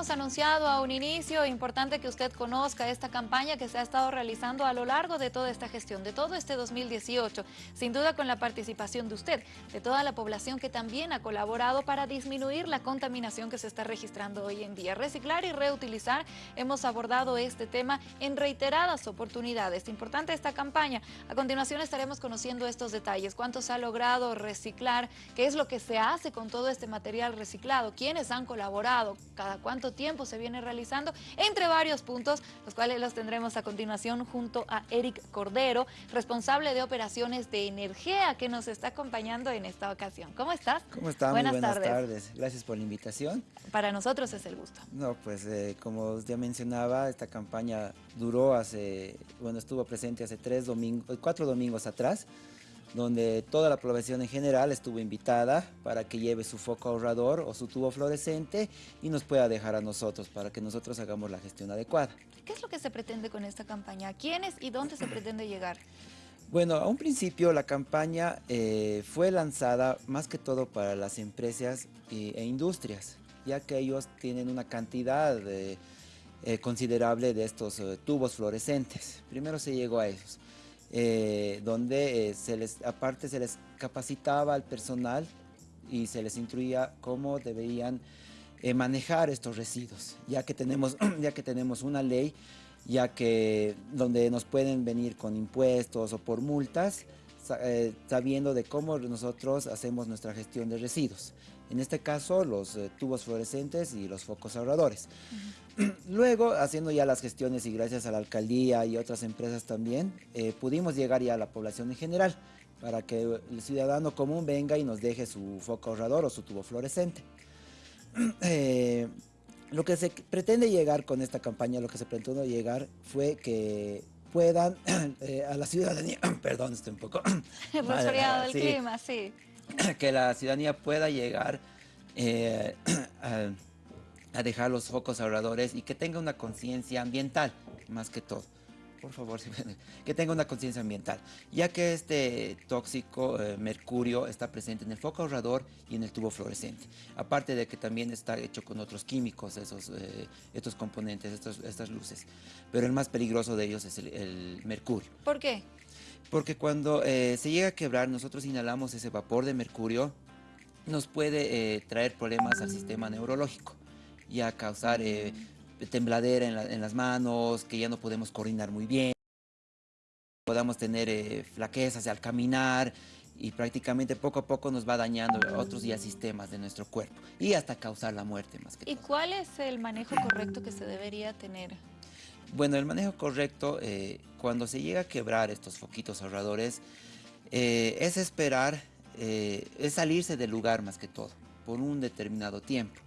habíamos anunciado a un inicio, importante que usted conozca esta campaña que se ha estado realizando a lo largo de toda esta gestión, de todo este 2018, sin duda con la participación de usted, de toda la población que también ha colaborado para disminuir la contaminación que se está registrando hoy en día. Reciclar y reutilizar, hemos abordado este tema en reiteradas oportunidades. Importante esta campaña. A continuación estaremos conociendo estos detalles, cuánto se ha logrado reciclar, qué es lo que se hace con todo este material reciclado, quiénes han colaborado, cada cuánto tiempo se viene realizando, entre varios puntos, los cuales los tendremos a continuación junto a Eric Cordero, responsable de operaciones de energía, que nos está acompañando en esta ocasión. ¿Cómo estás? ¿Cómo estás? Buenas, buenas tardes. Gracias por la invitación. Para nosotros es el gusto. No, pues eh, como ya mencionaba, esta campaña duró hace, bueno, estuvo presente hace tres domingos, cuatro domingos atrás donde toda la población en general estuvo invitada para que lleve su foco ahorrador o su tubo fluorescente y nos pueda dejar a nosotros para que nosotros hagamos la gestión adecuada. ¿Qué es lo que se pretende con esta campaña? ¿Quiénes y dónde se pretende llegar? Bueno, a un principio la campaña eh, fue lanzada más que todo para las empresas e industrias, ya que ellos tienen una cantidad eh, considerable de estos eh, tubos fluorescentes. Primero se llegó a ellos. Eh, donde eh, se les, aparte se les capacitaba al personal y se les instruía cómo deberían eh, manejar estos residuos, ya que, tenemos, ya que tenemos una ley, ya que donde nos pueden venir con impuestos o por multas, sabiendo de cómo nosotros hacemos nuestra gestión de residuos. En este caso, los tubos fluorescentes y los focos ahorradores. Luego, haciendo ya las gestiones y gracias a la alcaldía y otras empresas también, eh, pudimos llegar ya a la población en general para que el ciudadano común venga y nos deje su foco ahorrador o su tubo fluorescente. Eh, lo que se pretende llegar con esta campaña, lo que se pretendió llegar fue que puedan eh, a la ciudadanía, perdón, estoy un poco... Resfriado del clima, sí. Que la ciudadanía pueda llegar a a dejar los focos ahorradores y que tenga una conciencia ambiental, más que todo. Por favor, que tenga una conciencia ambiental, ya que este tóxico eh, mercurio está presente en el foco ahorrador y en el tubo fluorescente. Aparte de que también está hecho con otros químicos, esos, eh, estos componentes, estos, estas luces. Pero el más peligroso de ellos es el, mercurio. ¿Por qué? Porque cuando eh, se llega a quebrar, nosotros inhalamos ese vapor de mercurio, nos puede traer problemas al sistema neurológico ya causar eh, tembladera en, las manos, que ya no podemos coordinar muy bien, podamos tener eh, flaquezas al caminar y prácticamente poco a poco nos va dañando otros ya sistemas de nuestro cuerpo y hasta causar la muerte más que ¿Y cuál es el manejo correcto que se debería tener? Bueno, el manejo correcto, eh, cuando se llega a quebrar estos foquitos ahorradores, es esperar, es salirse del lugar más que todo, por un determinado tiempo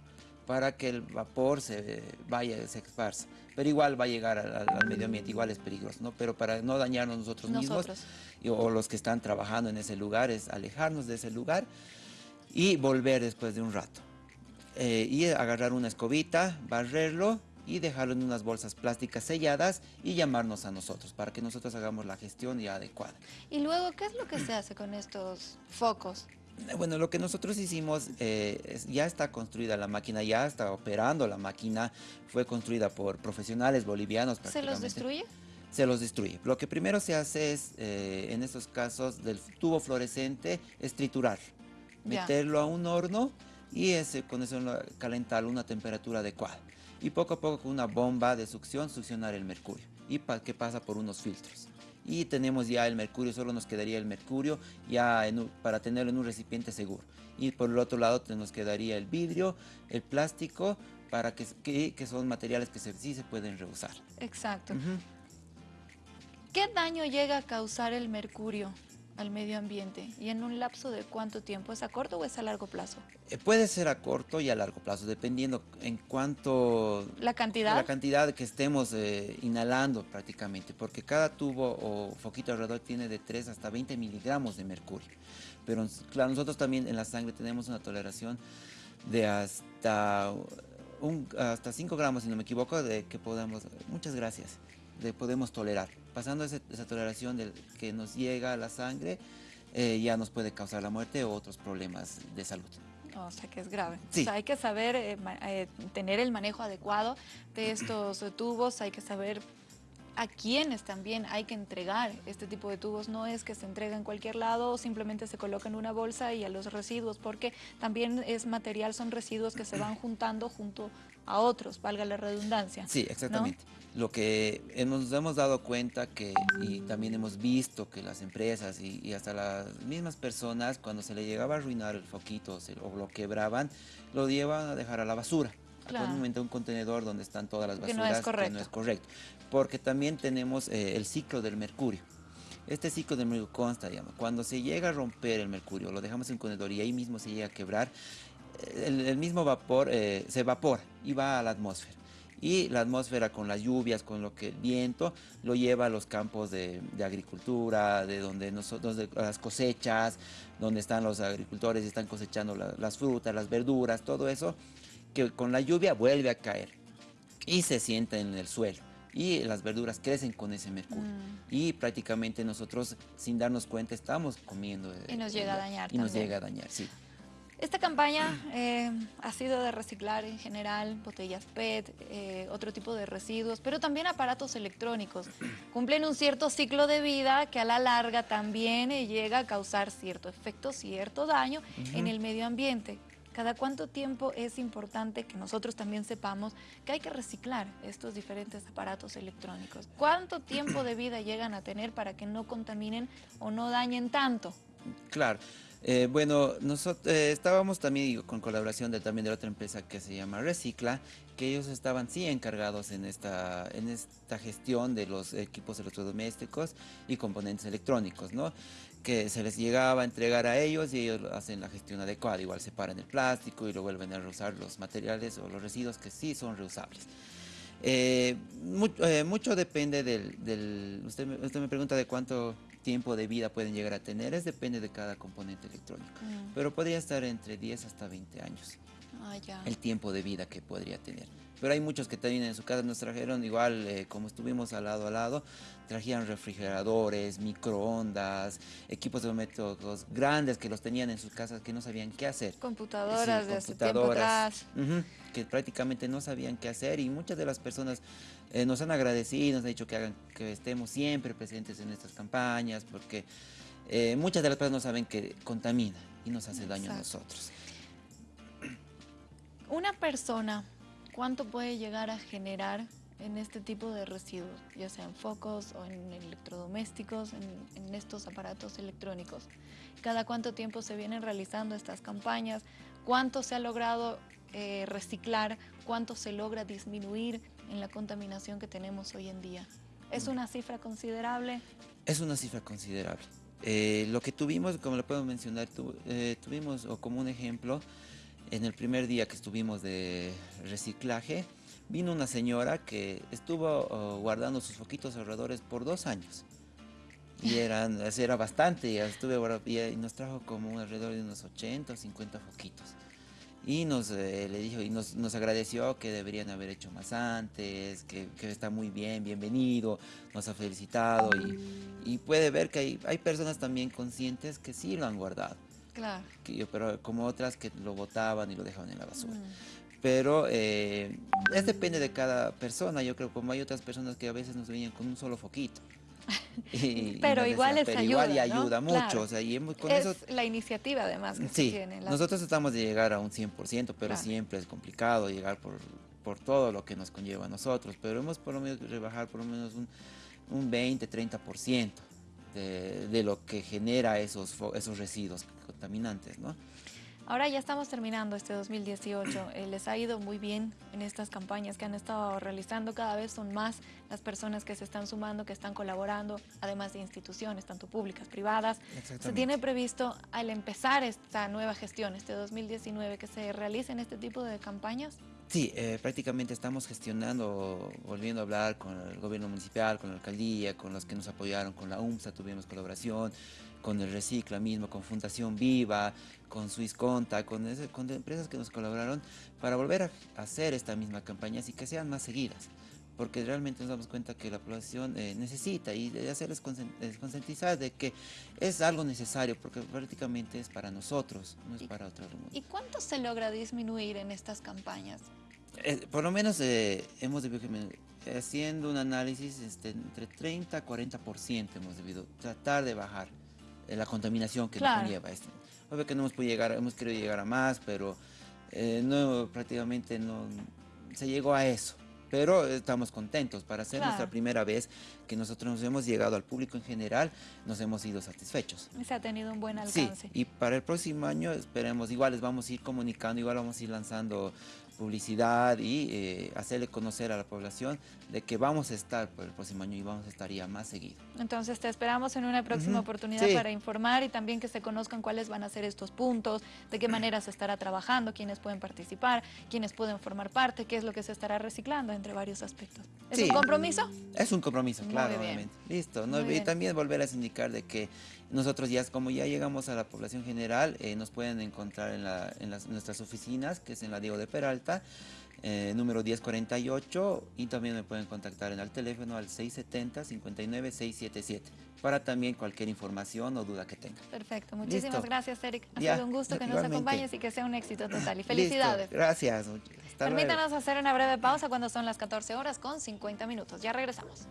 para que el vapor se vaya, se esparza. Pero igual va a llegar al, medio ambiente, igual es peligroso, ¿no? Pero para no dañarnos nosotros, mismos o los que están trabajando en ese lugar es alejarnos de ese lugar y volver después de un rato. Eh, y agarrar una escobita, barrerlo y dejarlo en unas bolsas plásticas selladas y llamarnos a nosotros para que nosotros hagamos la gestión ya adecuada. Y luego, ¿qué es lo que se hace con estos focos? Bueno, lo que nosotros hicimos, eh, ya está construida la máquina, ya está operando la máquina, fue construida por profesionales bolivianos. ¿Se los destruye? Se los destruye. Lo que primero se hace es, eh, en estos casos del tubo fluorescente, es triturar, meterlo a un horno y ese, con eso calentarlo a una temperatura adecuada. Y poco a poco con una bomba de succión, succionar el mercurio. Y que pasa por unos filtros y tenemos ya el mercurio, solo nos quedaría el mercurio ya para tenerlo en un recipiente seguro. Y por el otro lado nos quedaría el vidrio, el plástico, para que, que, son materiales que sí se pueden reusar. Exacto. ¿Qué daño llega a causar el mercurio? Al medio ambiente y en un lapso de cuánto tiempo, ¿es a corto o es a largo plazo? Eh, puede ser a corto y a largo plazo, dependiendo en cuánto... ¿La cantidad? La cantidad que estemos eh, inhalando prácticamente, porque cada tubo o foquito alrededor tiene de 3 hasta 20 miligramos de mercurio. Pero claro, nosotros también en la sangre tenemos una toleración de hasta, un, hasta 5 gramos, si no me equivoco, de que podamos... Muchas gracias de podemos tolerar. Pasando esa, toleración del que nos llega a la sangre, eh, ya nos puede causar la muerte o otros problemas de salud. O sea que es grave. Sí. O sea, hay que saber eh, eh, tener el manejo adecuado de estos eh, tubos, hay que saber a quiénes también hay que entregar este tipo de tubos. No es que se entrega en cualquier lado o simplemente se coloca en una bolsa y a los residuos, porque también es material, son residuos que se van juntando junto a otros, valga la redundancia. Sí, exactamente. Lo que hemos- nos hemos dado cuenta que, y también hemos visto que las empresas y, y hasta las mismas personas, cuando se le llegaba a arruinar el foquito o, se- o lo quebraban, lo llevan a dejar a la basura. Claro. Actualmente un contenedor donde están todas las Que basuras. no es correcto. no es correcto. Porque también tenemos eh, el ciclo del mercurio. Este ciclo del mercurio consta, digamos, cuando se llega a romper el mercurio, lo dejamos en un contenedor y ahí mismo se llega a quebrar, el, el mismo vapor eh, se evapora y va a la atmósfera. Y la atmósfera con las lluvias, con lo que el viento, lo lleva a los campos de, de agricultura, de donde nosotros, de las cosechas, donde están los agricultores y están cosechando la- las frutas, las verduras, todo eso, que con la lluvia vuelve a caer y se sienta en el suelo. Y las verduras crecen con ese mercurio. Mm. Y prácticamente nosotros, sin darnos cuenta, estamos comiendo. eh, Y nos llega a dañar Y nos también. llega a dañar, sí. Esta campaña eh, ha sido de reciclar en general, botellas PET, eh, otro tipo de residuos, pero también aparatos electrónicos. Cumplen un cierto ciclo de vida que a la larga también eh, llega a causar cierto efecto, cierto daño en el medio ambiente. ¿Cada cuánto tiempo es importante que nosotros también sepamos que hay que reciclar estos diferentes aparatos electrónicos? ¿Cuánto tiempo de vida llegan a tener para que no contaminen o no dañen tanto? Claro. Eh, bueno, nosotros estábamos también con colaboración de, también de otra empresa que se llama Recicla, que ellos estaban sí encargados en esta, en esta gestión de los equipos electrodomésticos y componentes electrónicos, ¿no? Que se les llegaba a entregar a ellos y ellos hacen la gestión adecuada, igual separan el plástico y lo vuelven a reusar los materiales o los residuos que sí son reusables. Eh, mu- eh, mucho depende del, del- usted, me, usted me pregunta de cuánto tiempo de vida pueden llegar a tener, es depende de cada componente electrónico, Mm. pero podría estar entre 10 hasta 20 años Ah, ya. el tiempo de vida que podría tener. Pero hay muchos que también en su casa nos trajeron, igual eh, como estuvimos al lado a lado, trajeron refrigeradores, microondas, equipos domésticos grandes que los tenían en sus casas que no sabían qué hacer. Computadoras Sí, de hace tiempo computadoras, que prácticamente no sabían qué hacer y muchas de las personas eh, nos han agradecido, nos han dicho que hagan que estemos siempre presentes en estas campañas porque eh, muchas de las personas no saben que contamina y nos hace daño a nosotros. Una persona, ¿cuánto puede llegar a generar en este tipo de residuos? Ya sean focos o en electrodomésticos, en, en estos aparatos electrónicos. ¿Cada cuánto tiempo se vienen realizando estas campañas? ¿Cuánto se ha logrado eh, reciclar? ¿Cuánto se logra disminuir en la contaminación que tenemos hoy en día? ¿Es una cifra considerable? Es una cifra considerable. Eh, lo que tuvimos, como lo puedo mencionar, tu- eh, tuvimos, o como un ejemplo, en el primer día que estuvimos de reciclaje, vino una señora que estuvo oh, guardando sus foquitos ahorradores por dos años. Y eran, era bastante, estuve y, nos trajo como alrededor de unos 80 o 50 foquitos. Y nos eh, le dijo y nos, nos agradeció que deberían haber hecho más antes, que, que está muy bien, bienvenido, nos ha felicitado y, y puede ver que hay, hay personas también conscientes que sí lo han guardado, Claro. que pero como otras que lo botaban y lo dejaban en la basura. Mm. Pero eh, es depende de cada persona, yo creo como hay otras personas que a veces nos venían con un solo foquito. Y- y Pero nos igual les pero igual y ayuda, ¿no? ayuda mucho, Claro. o sea, y hemos- con es eso la iniciativa además que se Sí, tiene. la- nosotros tratamos de llegar a un 100%, pero Claro. siempre es complicado llegar por, por todo lo que nos conlleva a nosotros, pero hemos por lo menos rebajar por lo menos un, un 20, 30% de, de lo que genera esos, esos residuos contaminantes, ¿no? Ahora ya estamos terminando este 2018. Eh, les ha ido muy bien en estas campañas que han estado realizando. Cada vez son más las personas que se están sumando, que están colaborando, además de instituciones, tanto públicas, privadas. ¿Se tiene previsto al empezar esta nueva gestión, este 2019, que se realicen este tipo de campañas? Sí, eh, prácticamente estamos gestionando, volviendo a hablar con el gobierno municipal, con la alcaldía, con los que nos apoyaron, con la UMSA tuvimos colaboración, con el Recicla mismo, con Fundación Viva, con Swiss Conta, con, con empresas que nos colaboraron para volver a hacer esta misma campaña y que sean más seguidas. Porque realmente nos damos cuenta que la población eh, necesita y de hacerles eh, concientizar de que es algo necesario, porque prácticamente es para nosotros, no es para otro mundo. ¿Y cuánto se logra disminuir en estas campañas? Eh, por lo menos eh, hemos debido, haciendo un análisis, este, entre 30 a 40% hemos debido tratar de bajar la contaminación que Claro. nos conlleva esto. Obvio que no hemos podido llegar, hemos querido llegar a más, pero no, prácticamente no se llegó a eso. Pero estamos contentos para ser nuestra primera vez que nosotros nos hemos llegado al público en general, nos hemos ido satisfechos. Se ha tenido un buen Sí, alcance. y para el próximo año esperemos, igual les vamos a ir comunicando, igual vamos a ir lanzando publicidad y eh, hacerle conocer a la población de que vamos a estar por el próximo año y vamos a estar ya más seguido. Entonces te esperamos en una próxima oportunidad sí. para informar y también que se conozcan cuáles van a ser estos puntos, de qué manera se estará trabajando, quiénes pueden participar, quiénes pueden formar parte, qué es lo que se estará reciclando, entre varios aspectos. ¿Es Sí. un compromiso? Es un compromiso, Muy claro, bien. obviamente. Listo. ¿no? Y también volver a indicar de que nosotros ya, como ya llegamos a la población general, eh, nos pueden encontrar en, la- en las, nuestras oficinas, que es en la Diego de Peralta, eh, número 1048, y también me pueden contactar en el teléfono al 670-59677, para también cualquier información o duda que tengan. Perfecto. Muchísimas Listo. gracias, Eric. Ha Ya, sido un gusto que nos acompañes y que sea un éxito total. Y Listo, felicidades. Gracias. Hasta luego. Permítanos hacer una breve pausa cuando son las 14 horas con 50 minutos. Ya regresamos.